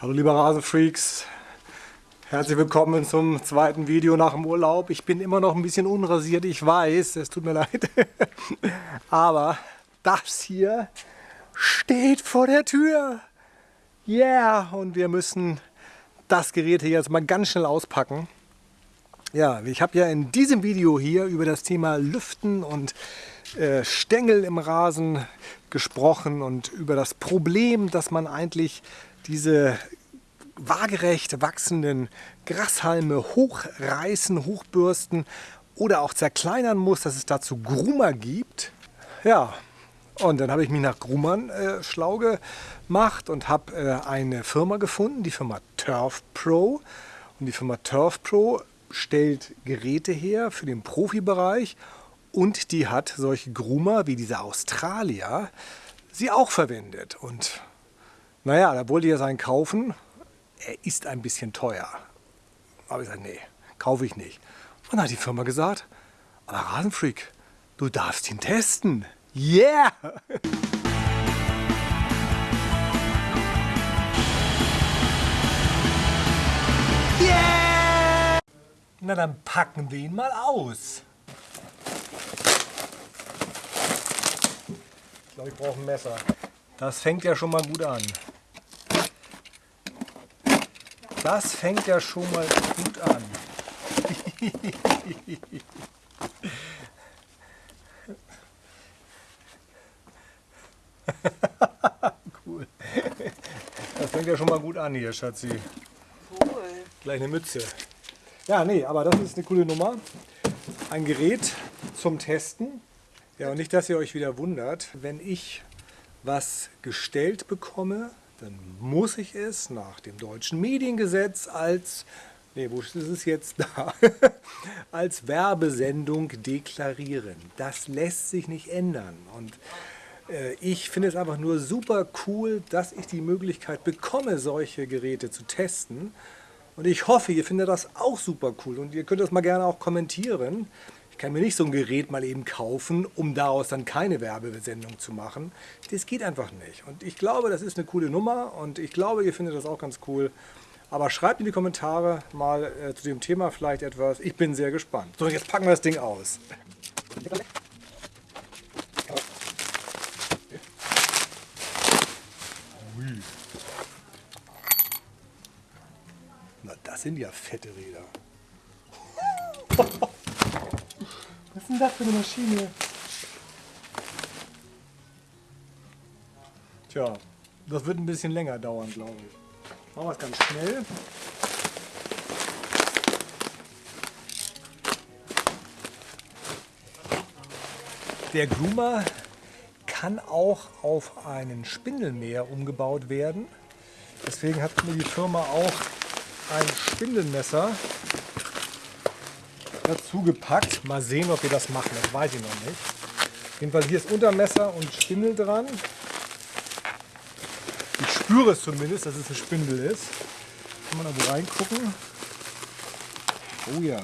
Hallo liebe Rasenfreaks, herzlich willkommen zum zweiten Video nach dem Urlaub. Ich bin immer noch ein bisschen unrasiert, ich weiß, es tut mir leid. Aber das hier steht vor der Tür. Yeah, und wir müssen das Gerät hier jetzt mal ganz schnell auspacken. Ja, ich habe ja in diesem Video hier über das Thema Lüften und äh, Stängel im Rasen gesprochen und über das Problem, dass man eigentlich diese waagerecht wachsenden Grashalme hochreißen, hochbürsten oder auch zerkleinern muss, dass es dazu Grummer gibt. Ja, und dann habe ich mich nach Grummern äh, schlau gemacht und habe äh, eine Firma gefunden, die Firma Turf Pro. Und die Firma Turf Pro stellt Geräte her für den Profibereich und die hat solche Groomer wie diese Australier sie auch verwendet. Und naja, da wollte ich jetzt einen kaufen. Er ist ein bisschen teuer. Aber ich gesagt, nee, kaufe ich nicht. Und dann hat die Firma gesagt, aber Rasenfreak, du darfst ihn testen. Yeah! Yeah! Na dann packen wir ihn mal aus. Ich glaube, ich brauche ein Messer. Das fängt ja schon mal gut an. Das fängt ja schon mal gut an. cool. Das fängt ja schon mal gut an hier, Schatzi. Cool. Gleich eine Mütze. Ja, nee, aber das ist eine coole Nummer. Ein Gerät zum Testen. Ja, und nicht, dass ihr euch wieder wundert, wenn ich was gestellt bekomme, dann muss ich es nach dem deutschen Mediengesetz als, nee, wo ist es jetzt da, als Werbesendung deklarieren. Das lässt sich nicht ändern. Und äh, ich finde es einfach nur super cool, dass ich die Möglichkeit bekomme, solche Geräte zu testen. Und ich hoffe, ihr findet das auch super cool und ihr könnt das mal gerne auch kommentieren. Ich kann mir nicht so ein Gerät mal eben kaufen, um daraus dann keine Werbesendung zu machen. Das geht einfach nicht. Und ich glaube, das ist eine coole Nummer und ich glaube, ihr findet das auch ganz cool. Aber schreibt in die Kommentare mal äh, zu dem Thema vielleicht etwas. Ich bin sehr gespannt. So, jetzt packen wir das Ding aus. Na, das sind ja fette Räder. Was ist denn das für eine Maschine? Tja, das wird ein bisschen länger dauern, glaube ich. Machen wir es ganz schnell. Der Groomer kann auch auf einen Spindelmäher umgebaut werden. Deswegen hat mir die Firma auch ein Spindelmesser dazu gepackt. Mal sehen, ob wir das machen, das weiß ich noch nicht. Jedenfalls hier ist Untermesser und Spindel dran. Ich spüre es zumindest, dass es ein Spindel ist. Kann man da wo reingucken? Oh ja.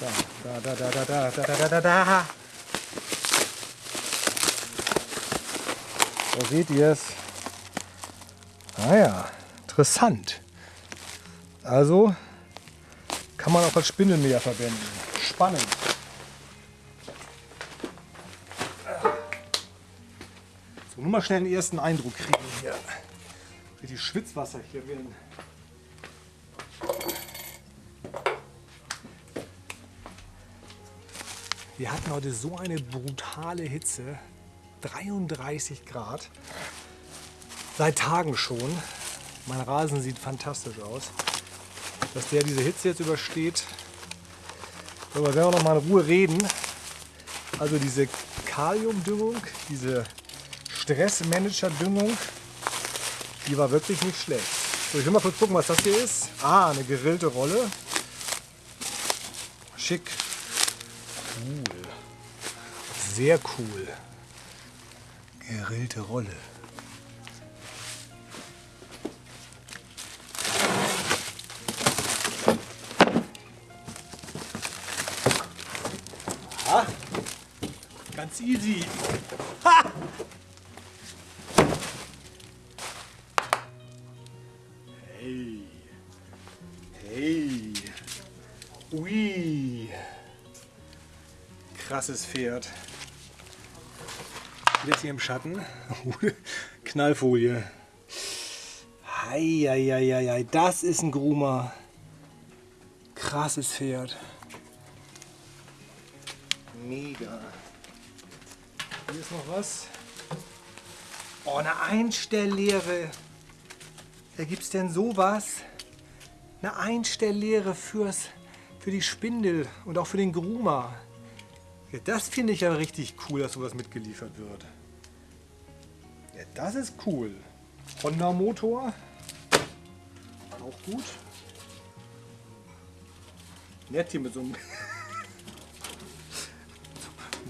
Da, da, da, da, da, da, da, da, da, da. Da seht ihr es. Ah ja, interessant. Also kann man auch als Spindelmäher verwenden. Spannend. So, nur mal schnell einen ersten Eindruck kriegen hier. Die Schwitzwasser hier werden. Wir hatten heute so eine brutale Hitze. 33 Grad. Seit Tagen schon. Mein Rasen sieht fantastisch aus dass der diese Hitze jetzt übersteht. Darüber werden wir noch mal in Ruhe reden. Also diese Kaliumdüngung, diese Stressmanager-Düngung, die war wirklich nicht schlecht. So, ich will mal kurz gucken, was das hier ist. Ah, eine gerillte Rolle. Schick. Cool. Sehr cool. Gerillte Rolle. Ganz easy. Ha! Hey. Hey. Ui. Krasses Pferd. Jetzt hier im Schatten. Knallfolie. Heieieiei, das ist ein Grumer. Krasses Pferd. Mega. Hier ist noch was. Oh, eine Einstelllehre. Da gibt es denn sowas? Eine Einstelllehre fürs, für die Spindel und auch für den Groomer. Ja, das finde ich ja richtig cool, dass sowas mitgeliefert wird. Ja, das ist cool. Honda Motor. Auch gut. Nett hier mit so einem,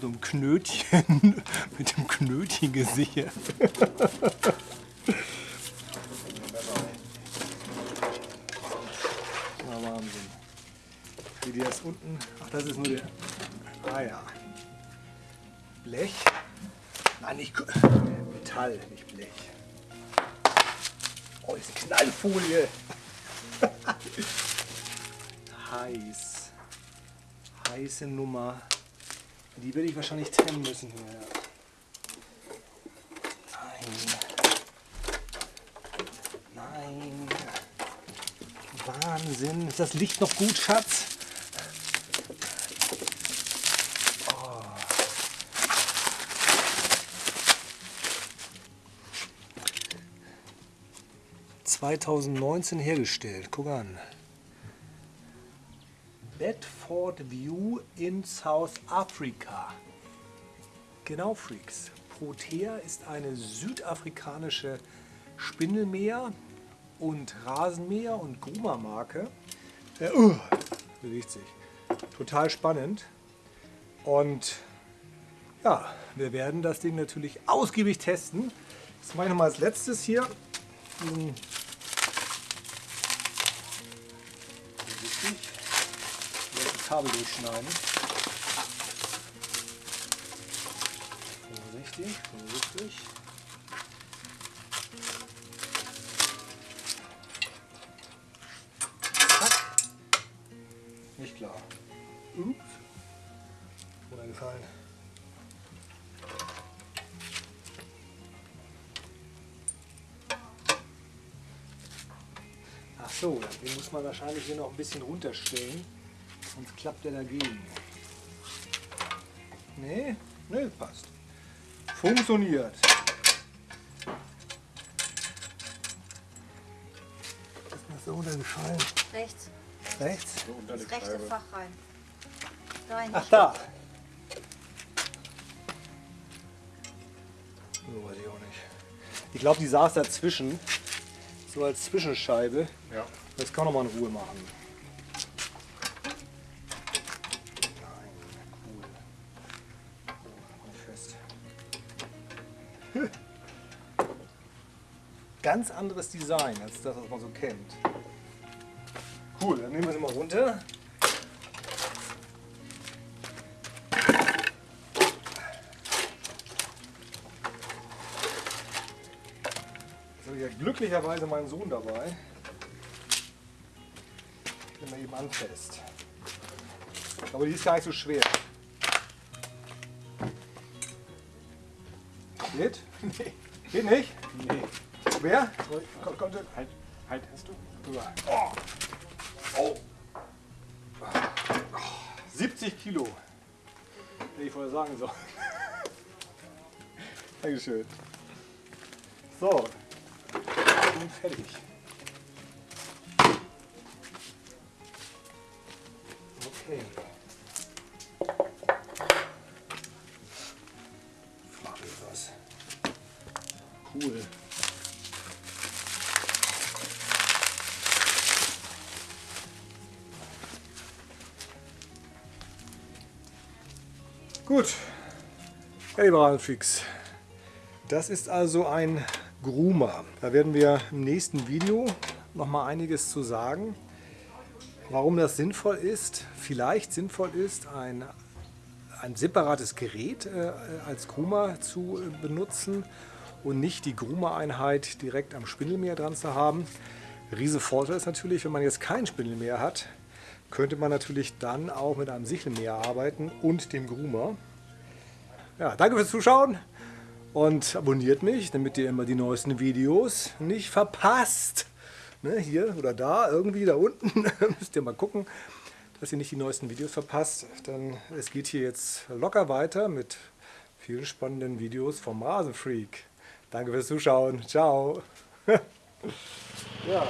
so einem Knötchen, mit dem Knötchen gesichert. Na Wahnsinn. Wie die das unten. Ach, das ist nur der. Ah ja. Blech. Nein, nicht Metall, nicht Blech. Oh, ist Knallfolie. Heiß. Heiße Nummer. Die werde ich wahrscheinlich trennen müssen hier. Nein. Nein. Wahnsinn. Ist das Licht noch gut, Schatz? Oh. 2019 hergestellt. Guck an. Bedford View in South Africa. Genau, Freaks. Protea ist eine südafrikanische Spindelmäher und Rasenmäher und Groomer-Marke. Äh, uh, bewegt sich. Total spannend. Und ja, wir werden das Ding natürlich ausgiebig testen. Das mache ich nochmal als letztes hier. Diesen Kabel durchschneiden. Vorsichtig, vorsichtig. Nicht klar. Ups. Runtergefallen. Ach so, den muss man wahrscheinlich hier noch ein bisschen runterstellen, sonst klappt er dagegen. Nee, nee, passt. Funktioniert. Ist mir so runtergefallen. Rechts. Rechts? Das rechte Fach rein. Rein. Ach da. So weiß ich auch nicht. Ich glaube, die saß dazwischen. So als Zwischenscheibe. Ja. Das kann man mal in Ruhe machen. Ganz anderes Design als das, was man so kennt. Cool, dann nehmen wir sie mal runter. Jetzt habe ich ja glücklicherweise meinen Sohn dabei. Bin mal eben anfest. Aber die ist gar nicht so schwer. Geht? Nee. Geht nicht? Nee. Schwer? Komm, komm, Halt, halt hast du? Oh. Oh. 70 Kilo. Hätte ich vorher sagen sollen. Dankeschön. So. Und fertig. Okay. Gut, Rasenfreaks, das ist also ein Groomer. Da werden wir im nächsten Video noch mal einiges zu sagen, warum das sinnvoll ist, vielleicht sinnvoll ist, ein, ein separates Gerät äh, als Groomer zu äh, benutzen und nicht die Groomer-Einheit direkt am Spindelmeer dran zu haben. Riese Vorteil ist natürlich, wenn man jetzt kein Spindelmäher hat, könnte man natürlich dann auch mit einem Sichelmäher arbeiten und dem Groomer. Ja, danke fürs Zuschauen und abonniert mich, damit ihr immer die neuesten Videos nicht verpasst. Ne, hier oder da, irgendwie da unten, müsst ihr mal gucken, dass ihr nicht die neuesten Videos verpasst. Dann es geht hier jetzt locker weiter mit vielen spannenden Videos vom Rasenfreak. Danke fürs Zuschauen. Ciao. ja.